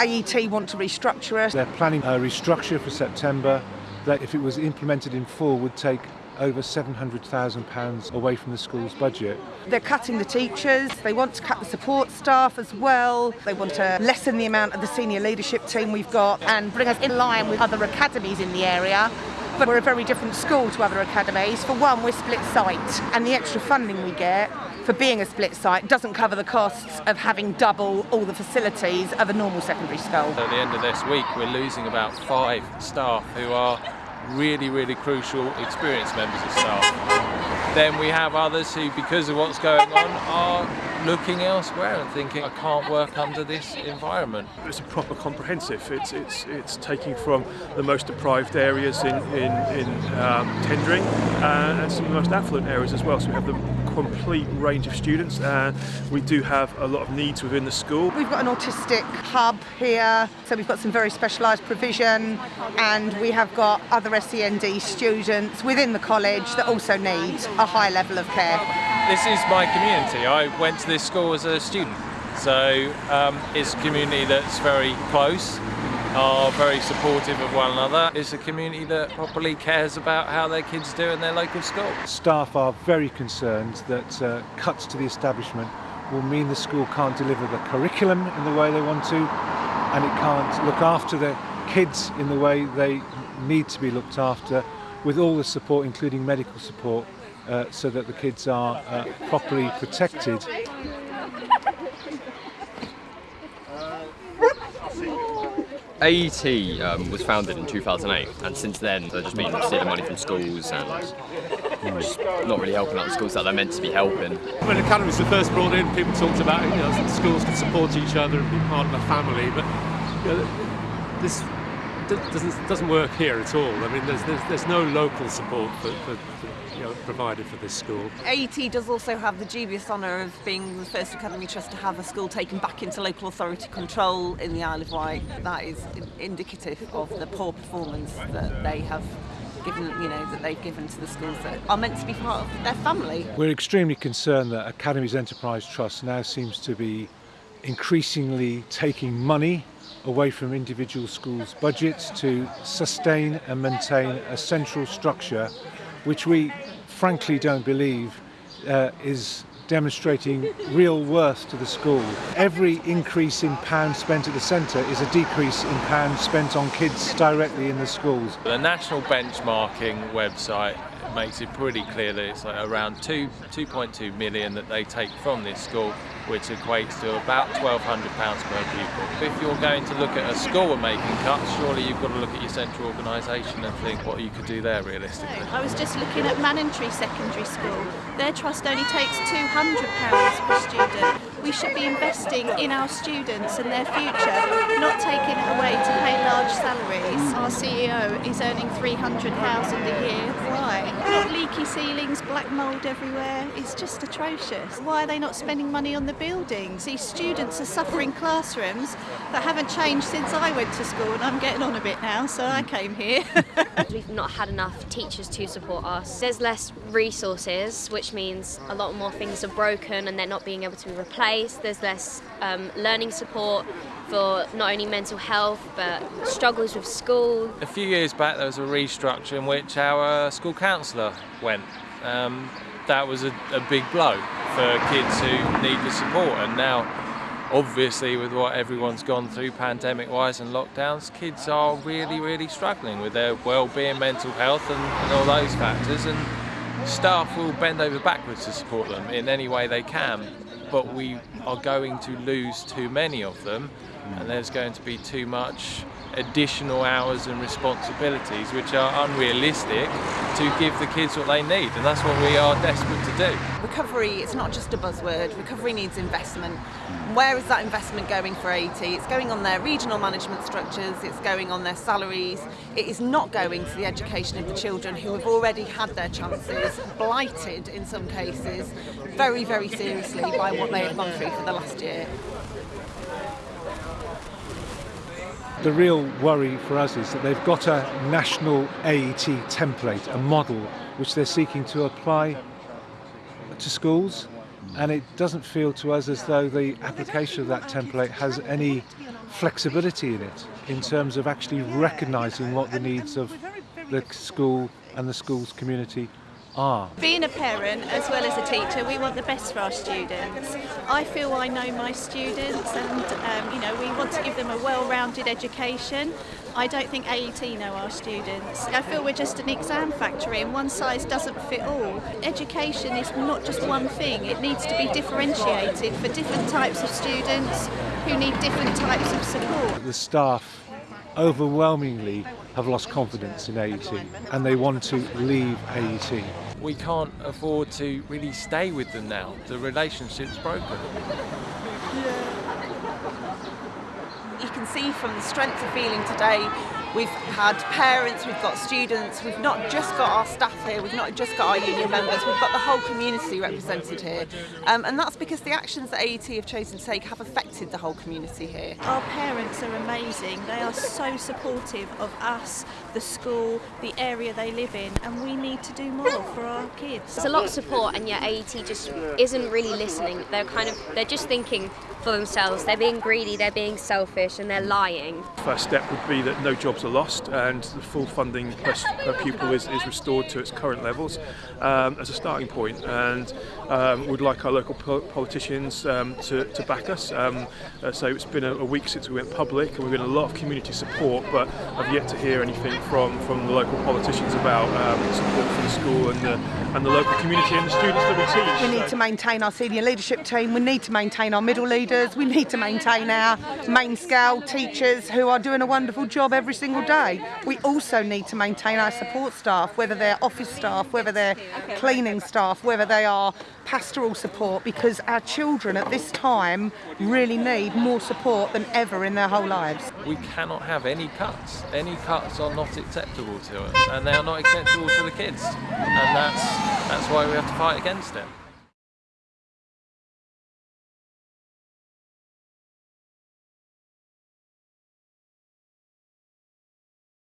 AET want to restructure us. They're planning a restructure for September that, if it was implemented in full, would take over £700,000 away from the school's budget. They're cutting the teachers, they want to cut the support staff as well, they want to lessen the amount of the senior leadership team we've got and bring us in line with other academies in the area. But we're a very different school to other academies. For one, we're split site, and the extra funding we get for being a split site doesn't cover the costs of having double all the facilities of a normal secondary school. At the end of this week, we're losing about five staff who are really, really crucial experienced members of staff. Then we have others who, because of what's going on, are looking elsewhere and thinking, I can't work under this environment. It's a proper comprehensive. It's it's it's taking from the most deprived areas in in, in um, Tendring uh, and some of the most affluent areas as well. So we have the complete range of students. Uh, we do have a lot of needs within the school. We've got an autistic hub here, so we've got some very specialised provision, and we have got other SEND students within the college that also need a high level of care. This is my community. I went to this school as a student, so um, it's a community that's very close are very supportive of one another. It's a community that properly cares about how their kids do in their local school. Staff are very concerned that uh, cuts to the establishment will mean the school can't deliver the curriculum in the way they want to and it can't look after the kids in the way they need to be looked after with all the support including medical support uh, so that the kids are uh, properly protected AET um, was founded in 2008 and since then they've just been stealing money from schools and just not really helping out the schools that they're meant to be helping. When academies were first brought in, people talked about you know, schools could support each other and be part of a family, but you know, this doesn't doesn't work here at all. I mean, there's there's, there's no local support for, for, for, you know, provided for this school. AET does also have the dubious honour of being the first academy trust to have a school taken back into local authority control in the Isle of Wight. That is indicative of the poor performance that they have given, you know, that they've given to the schools that are meant to be part of their family. We're extremely concerned that Academies Enterprise Trust now seems to be increasingly taking money away from individual schools' budgets to sustain and maintain a central structure which we frankly don't believe uh, is demonstrating real worth to the school. Every increase in pounds spent at the centre is a decrease in pounds spent on kids directly in the schools. The national benchmarking website makes it pretty clear that it's like around 2, 2.2 million that they take from this school which equates to about £1,200 per pupil. If you're going to look at a school and making cuts, surely you've got to look at your central organisation and think what you could do there realistically. I was just looking at Manningtree Secondary School. Their trust only takes £200 per student. We should be investing in our students and their future, not taking it away to pay large salaries. Our CEO is earning 300000 a year. Why? Not Leaky ceilings, black mould everywhere. It's just atrocious. Why are they not spending money on the buildings. These students are suffering classrooms that haven't changed since I went to school and I'm getting on a bit now so I came here. We've not had enough teachers to support us. There's less resources which means a lot more things are broken and they're not being able to be replaced. There's less um, learning support for not only mental health but struggles with school. A few years back there was a restructure in which our school counsellor went. Um, that was a, a big blow for kids who need the support and now obviously with what everyone's gone through pandemic wise and lockdowns kids are really really struggling with their well-being mental health and, and, all those factors and staff will bend over backwards to support them in any way they can but we are going to lose too many of them. And there's going to be too much additional hours and responsibilities which are unrealistic to give the kids what they need and that's what we are desperate to do. Recovery is not just a buzzword, recovery needs investment. Where is that investment going for AET? It's going on their regional management structures, it's going on their salaries, it is not going to the education of the children who have already had their chances blighted in some cases very very seriously by what they have gone through for the last year. The real worry for us is that they've got a national AET template, a model, which they're seeking to apply to schools, and it doesn't feel to us as though the application of that template has any flexibility in it in terms of actually recognising what the needs of the school and the school's community are. Being a parent as well as a teacher, we want the best for our students. I feel I know my students and um, you know we want to give them a well-rounded education. I don't think AET know our students. I feel we're just an exam factory and one size doesn't fit all. Education is not just one thing, it needs to be differentiated for different types of students who need different types of support. The staff overwhelmingly have lost confidence in AET and they want to leave AET. We can't afford to really stay with them now. The relationship's broken. You can see from the strength of feeling today, we've had parents, we've got students, we've not just got our staff here, we've not just got our union members, we've got the whole community represented here. Um, and that's because the actions that AET have chosen to take have affected the whole community here. Our parents are amazing. They are so supportive of us, the school, the area they live in, and we need to do more for our kids. There's a lot of support, and yet AET just isn't really listening. They're kind of they're just thinking for themselves. They're being greedy. They're being selfish, and they're lying. First step would be that no jobs are lost and the full funding per, per pupil is, is restored to its current levels um, as a starting point and um, would like our local po politicians um, to, to back us. Um, uh, so it's been a, a, week since we went public and we've been a lot of community support but I've yet to hear anything from, from the local politicians about um, support for the school and the, and the local community and the students that we teach. We need to maintain our senior leadership team, we need to maintain our middle leaders, we need to maintain our main scale teachers who are doing a wonderful job every single day. We also need to maintain our support staff, whether they're office staff, whether they're cleaning staff, whether they are pastoral support, because our children at this time really need more support than ever in their whole lives. We cannot have any cuts. Any cuts are not acceptable to us, and they are not acceptable to the kids, and that's that's why we have to fight against it.